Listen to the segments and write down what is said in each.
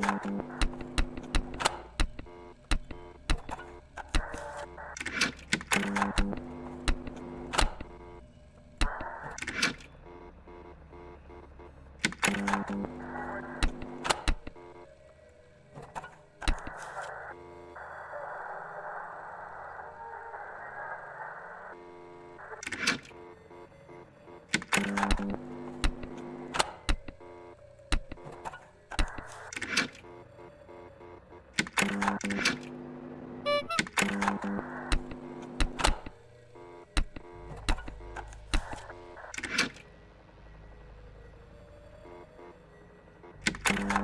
Thank you.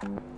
Thank you.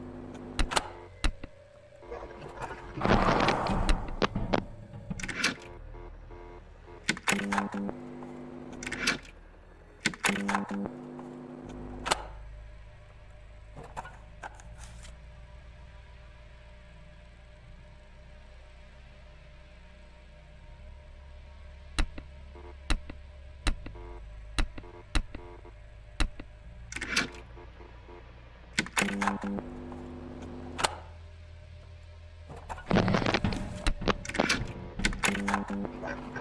Thank you.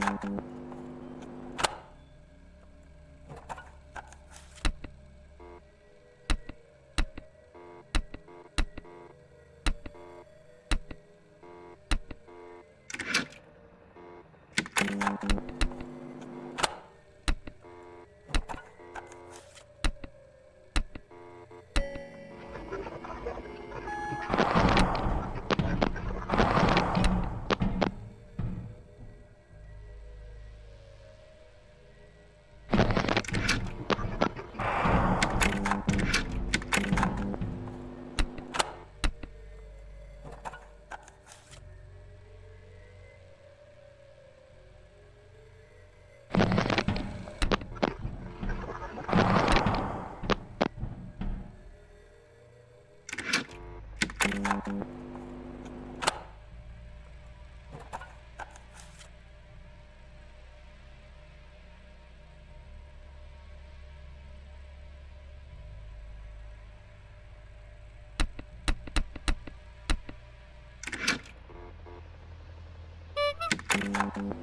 Thank you. うん。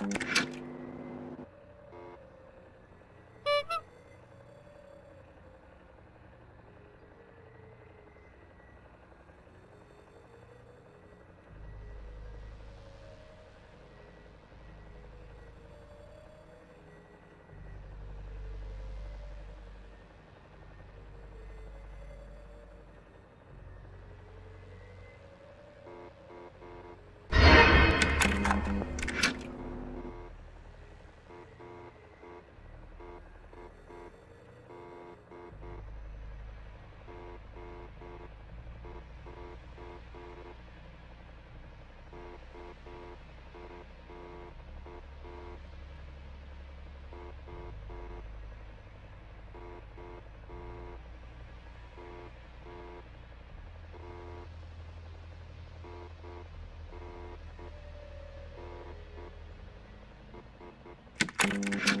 Thank you. you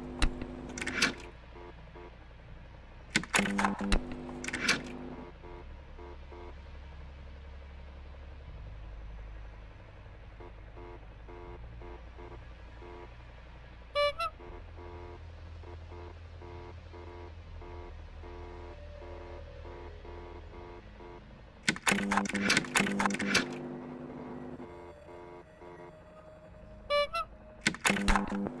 Thank you.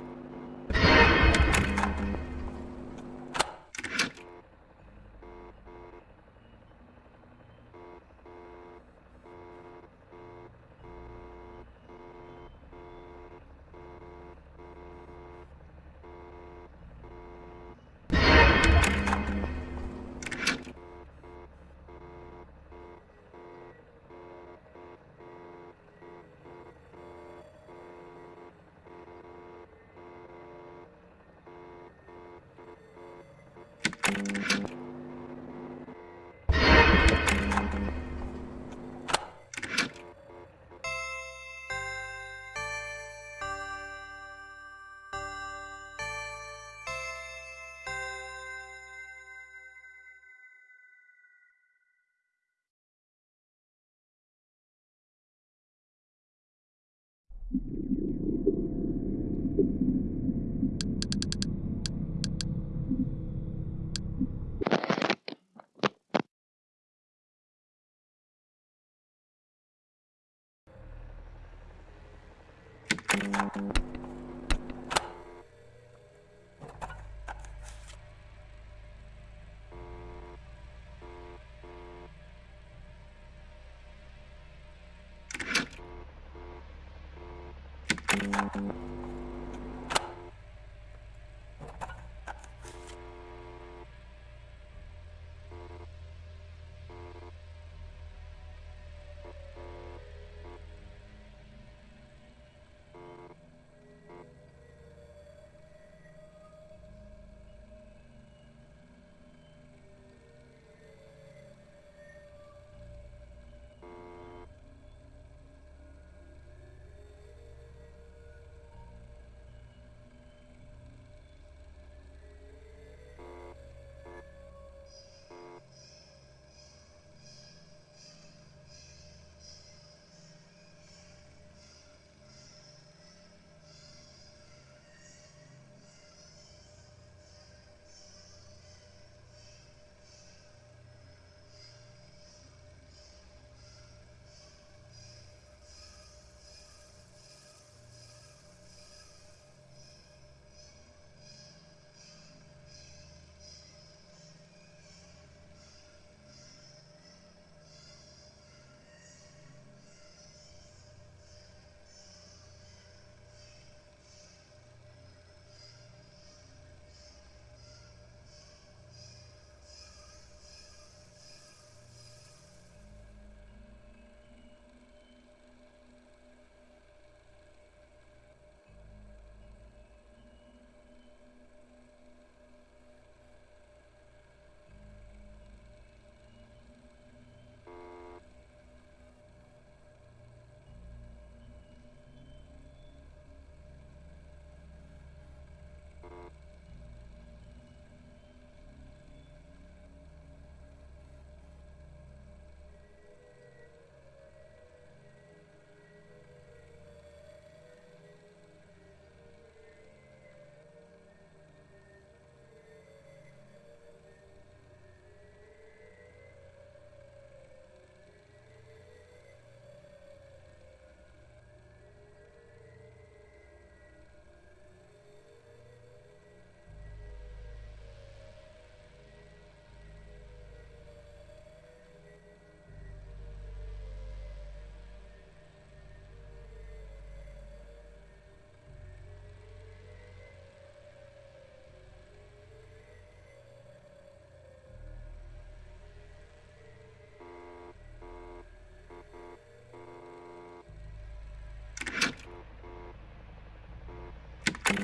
Thank you.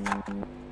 Thank you.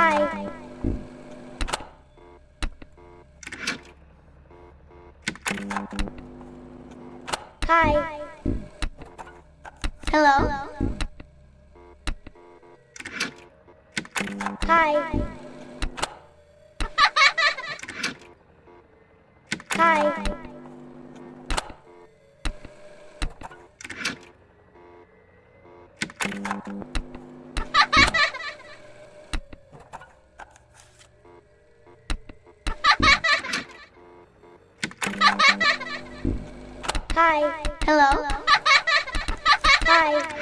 Bye. Bye. Bye.